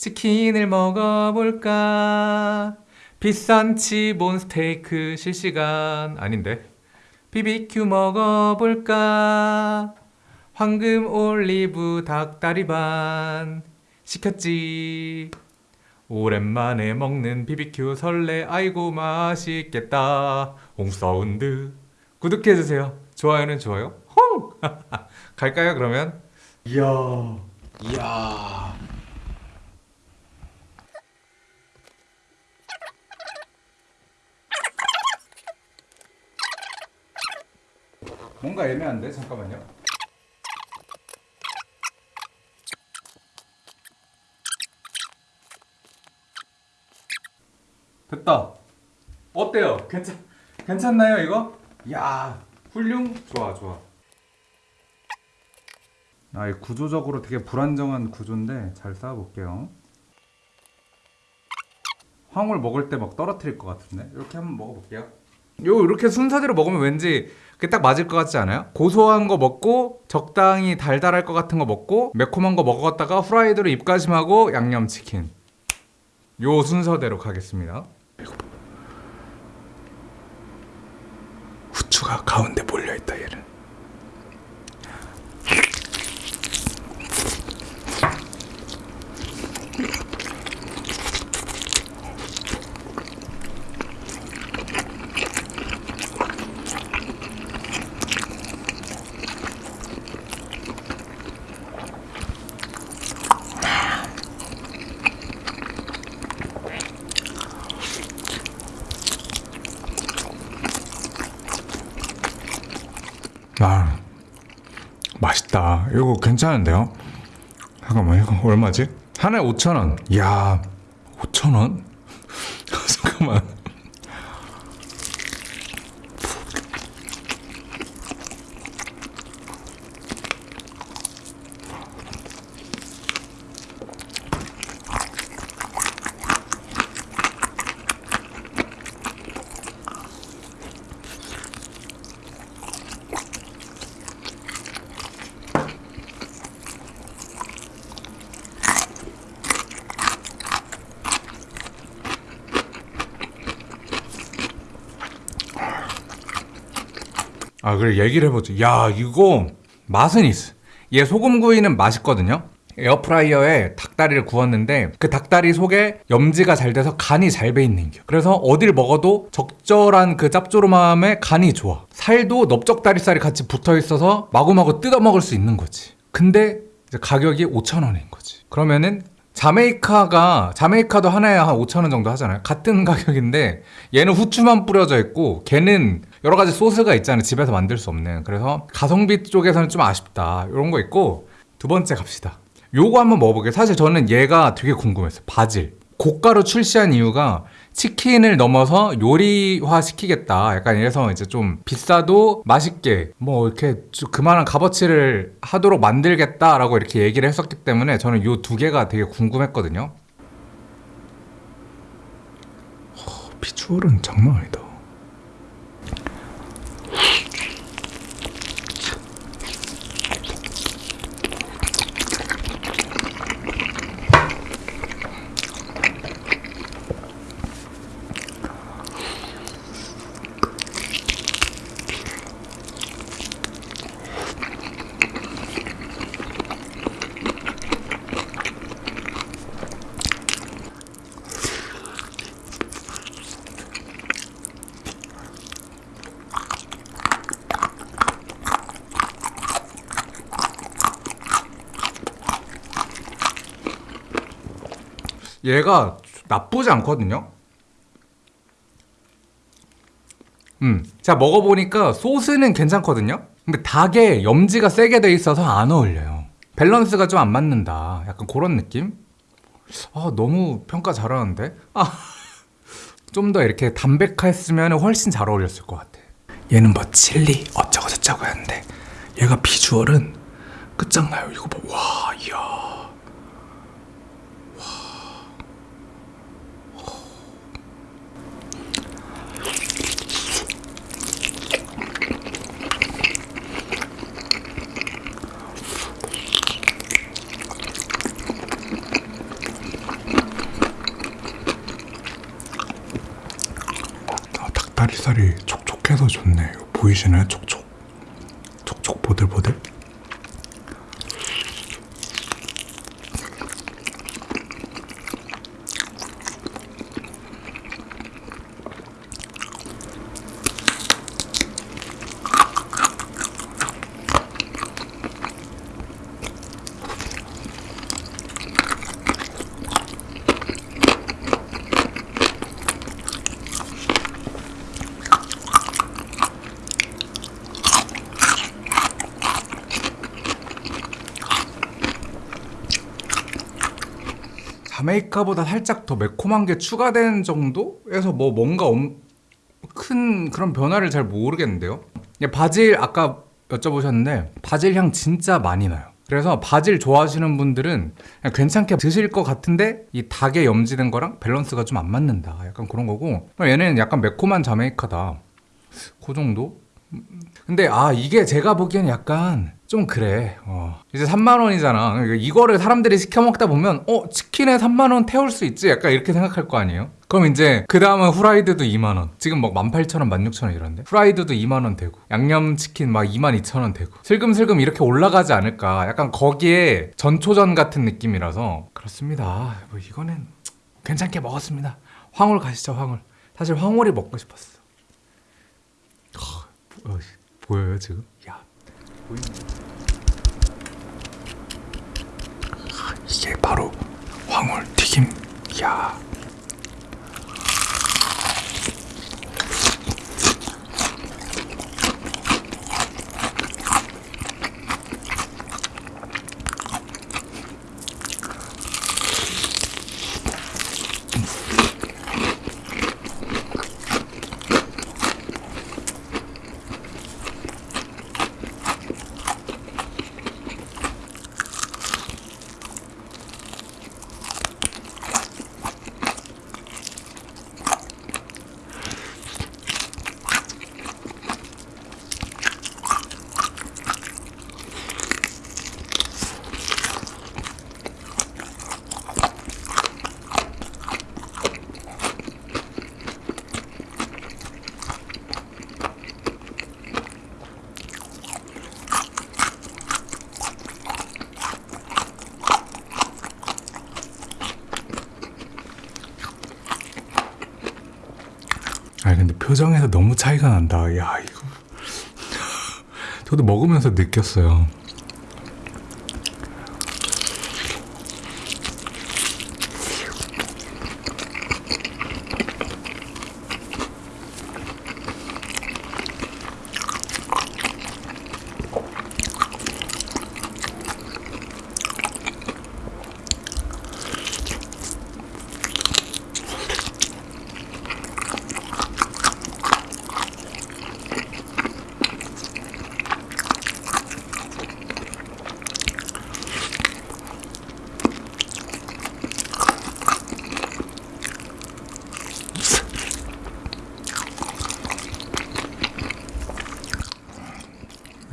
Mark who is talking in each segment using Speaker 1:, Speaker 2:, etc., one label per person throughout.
Speaker 1: 치킨을 먹어볼까? 비싼 치본 스테이크 실시간. 아닌데. BBQ 먹어볼까? 황금 올리브 닭다리 반. 시켰지. 오랜만에 먹는 BBQ 설레. 아이고 맛있겠다. 홍사운드. 구독해주세요. 좋아요는 좋아요. 홍! 갈까요 그러면? 이야. 이야 뭔가 애매한데? 잠깐만요. 됐다. 어때요? 괜찮, 괜찮나요 이거? 야 훌륭? 좋아 좋아. 아, 이 구조적으로 되게 불안정한 구조인데 잘 쌓아볼게요. 황홀 먹을 때 막 떨어뜨릴 것 같은데? 이렇게 한번 먹어볼게요. 요 이렇게 순서대로 먹으면 왠지 그게 딱 맞을 것 같지 않아요? 고소한 거 먹고 적당히 달달할 것 같은 거 먹고 매콤한 거 먹었다가 후라이드로 입가심하고 양념치킨. 요 순서대로 가겠습니다. 후추가 가운데 몰려있다 얘는 아 맛있다 이거 괜찮은데요? 잠깐만 이거 얼마지? 하나에 5천원 이야 5천원? 잠깐만 아 그래 얘기를 해보자 야 이거 맛은 있어. 얘 소금구이는 맛있거든요. 에어프라이어에 닭다리를 구웠는데 그 닭다리 속에 염지가 잘 돼서 간이 잘 배 있는 겨 그래서 어딜 먹어도 적절한 그 짭조름함에 간이 좋아. 살도 넓적다리살이 같이 붙어 있어서 마구마구 뜯어 먹을 수 있는 거지. 근데 가격이 5천원인 거지. 그러면은 자메이카가 자메이카도 하나에 한 5천 원 정도 하잖아요. 같은 가격인데 얘는 후추만 뿌려져 있고 걔는 여러 가지 소스가 있잖아요. 집에서 만들 수 없는. 그래서 가성비 쪽에서는 좀 아쉽다. 이런 거 있고 두 번째 갑시다. 요거 한번 먹어볼게요. 사실 저는 얘가 되게 궁금했어요. 바질. 고가로 출시한 이유가 치킨을 넘어서 요리화 시키겠다. 약간 이래서 이제 좀 비싸도 맛있게 뭐 이렇게 그만한 값어치를 하도록 만들겠다 라고 이렇게 얘기를 했었기 때문에 저는 요 두 개가 되게 궁금했거든요. 허, 비주얼은 장난 아니다 얘가 나쁘지 않거든요. 음, 자 먹어보니까 소스는 괜찮거든요. 근데 닭에 염지가 세게 돼 있어서 안 어울려요. 밸런스가 좀 안 맞는다. 약간 그런 느낌? 아 너무 평가 잘하는데? 아, 좀 더 이렇게 담백했으면 훨씬 잘 어울렸을 것 같아. 얘는 뭐 칠리 어쩌고 저쩌고 했는데 얘가 비주얼은 끝장나요. 이거 봐와 이야
Speaker 2: 닭 다리살이 촉촉해서 좋네. 이거 보이시나요? 촉촉. 촉촉 보들보들.
Speaker 1: 자메이카보다 살짝 더 매콤한 게 추가된 정도에서 뭐 뭔가 엄- 큰 그런 변화를 잘 모르겠는데요. 예, 바질 아까 여쭤보셨는데 바질 향 진짜 많이 나요. 그래서 바질 좋아하시는 분들은 괜찮게 드실 것 같은데 이 닭에 염지된 거랑 밸런스가 좀 안 맞는다. 약간 그런 거고 얘는 약간 매콤한 자메이카다. 그 정도? 근데 아 이게 제가 보기엔 약간 좀 그래. 어. 이제 3만 원이잖아. 그러니까 이거를 사람들이 시켜 먹다 보면 어 치킨에 3만 원 태울 수 있지? 약간 이렇게 생각할 거 아니에요? 그럼 이제 그 다음은 후라이드도 2만 원. 지금 막 18,000원 16,000원 이런데? 후라이드도 2만 원 되고 양념치킨 막 22,000원 되고 슬금슬금 이렇게 올라가지 않을까? 약간 거기에 전초전 같은 느낌이라서. 그렇습니다. 뭐 이거는 괜찮게 먹었습니다. 황홀 가시죠 황홀. 사실 황홀이 먹고 싶었어. 어, 보여요 지금? 야
Speaker 2: 이게 바로 황홀 튀김. 야. 표정에서 너무 차이가 난다. 야 이거 저도 먹으면서 느꼈어요.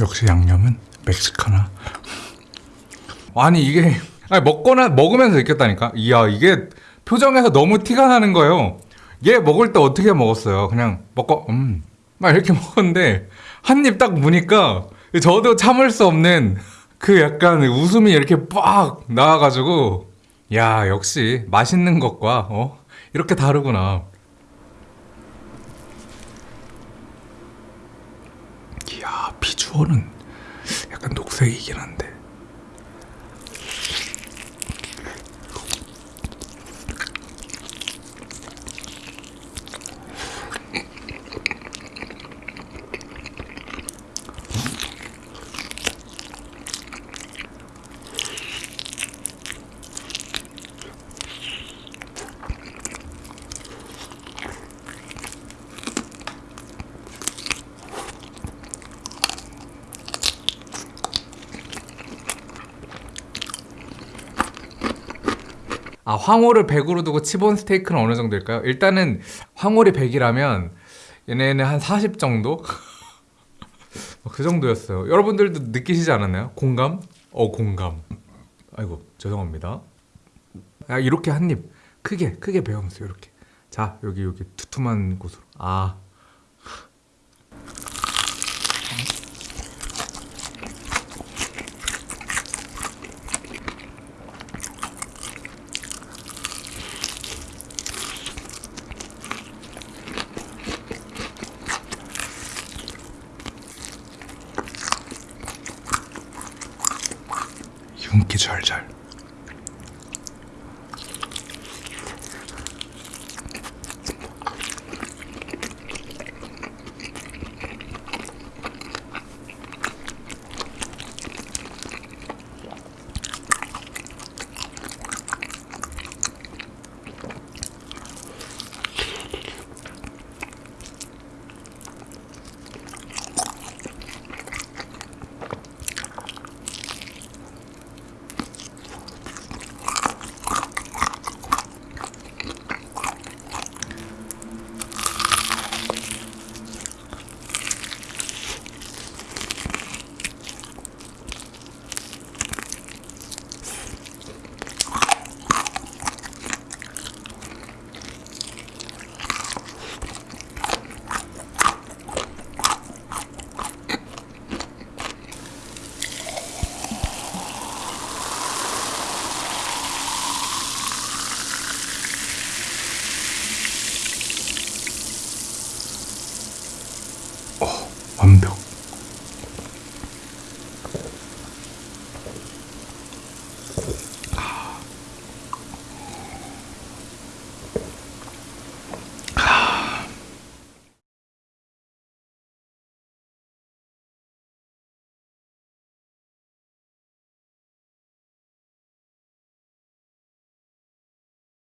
Speaker 2: 역시 양념은 멕시카나.
Speaker 1: 아니 이게 아니, 먹거나 먹으면서 느꼈다니까. 이야 이게 표정에서 너무 티가 나는 거예요. 얘 먹을 때 어떻게 먹었어요? 그냥 먹고 음막 이렇게 먹었는데 한 입 딱 무니까 저도 참을 수 없는 그 약간 웃음이 이렇게 빡 나와가지고 야 역시 맛있는 것과 어 이렇게 다르구나.
Speaker 2: 이야 비주얼은 약간 녹색이긴 한데.
Speaker 1: 아 황홀을 100으로 두고 치본 스테이크는 어느 정도일까요? 일단은 황홀이 100이라면 얘네는 한 40 정도? 그 정도였어요. 여러분들도 느끼시지 않았나요? 공감? 어 공감. 아이고 죄송합니다. 야 이렇게 한 입 크게 크게 베어보세요 이렇게. 자 여기 여기 두툼한 곳으로. 아
Speaker 2: 이렇